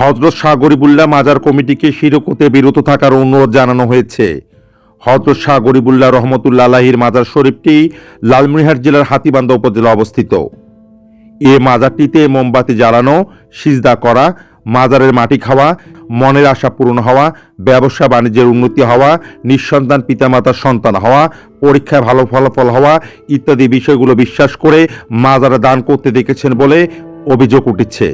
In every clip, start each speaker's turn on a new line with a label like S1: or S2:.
S1: হজরত শাহ গরিবুল্লাহ মাজার কমিটিকে শিরক হতে বিরত থাকার অনুরোধ জানানো হয়েছে। হজরত শাহ গরিবুল্লাহ রহমতুল্লাহ আলাহির মাজার শরীফটি লালমনিরহাট জেলার হাতিবান্ধা উপজেলা অবস্থিত। এ মাজারটিতে মোমবাতি জ্বালানো, সিজদা করা, মাজারের মাটি খাওয়া, মনের আশা পূরণ হওয়া, ব্যবসা বাণিজ্যের উন্নতি হওয়া, নিঃসন্তান পিতামাতার সন্তান হওয়া, পরীক্ষায় ভালো ফলাফল হওয়া ইত্যাদি বিষয়গুলো বিশ্বাস করে মাজারে দান করতে দেখেছেন বলে অভিযোগ উঠেছে।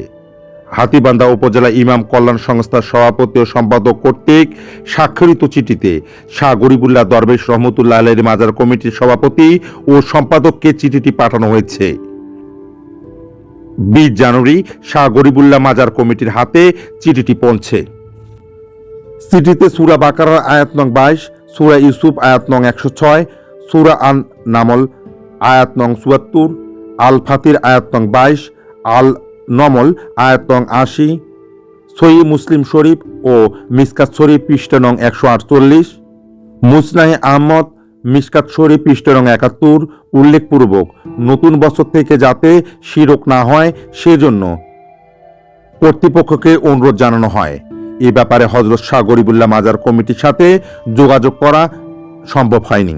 S1: হাতিবান্ধা উপজেলা ইমাম কল্যাণ সংস্থার সভাপতি ও সম্পাদক কর্তৃক স্বাক্ষরিত চিঠিতে শাহ গরিবুল্লাহ দরবেশ রহমতুল্লাহ আলের মাজার কমিটির সভাপতি ও সম্পাদককে চিঠিটি পাঠানো হয়েছে। বিশ জানুয়ারি শাহ গরিবুল্লাহ মাজার কমিটির হাতে চিঠিটি পৌঁছে। চিঠিতে সুরা বাকারার আয়াত নং বাইশ, সুরা ইউসুফ আয়াত নং একশো ছয়, সুরা আন নামল আয়াত নং চুয়াত্তর আল ফাতির আয়াত নং বাইশ, আল নমল আয়াত আশি সই মুসলিম শরীফ ও মিসকাত শরীফ পৃষ্ঠা নং একশো আটচল্লিশ, মুসনাহি আহমদ, মিসকাত শরীফ পৃষ্ঠা নং একাত্তর, উল্লেখপূর্বক, নতুন বছর থেকে যাতে শিরক না হয়, সেজন্য কর্তৃপক্ষকে অনুরোধ জানানো হয়। এ ব্যাপারে হজরত শাহ গরিবুল্লাহ মাজার কমিটির সাথে যোগাযোগ করা সম্ভব হয়নি।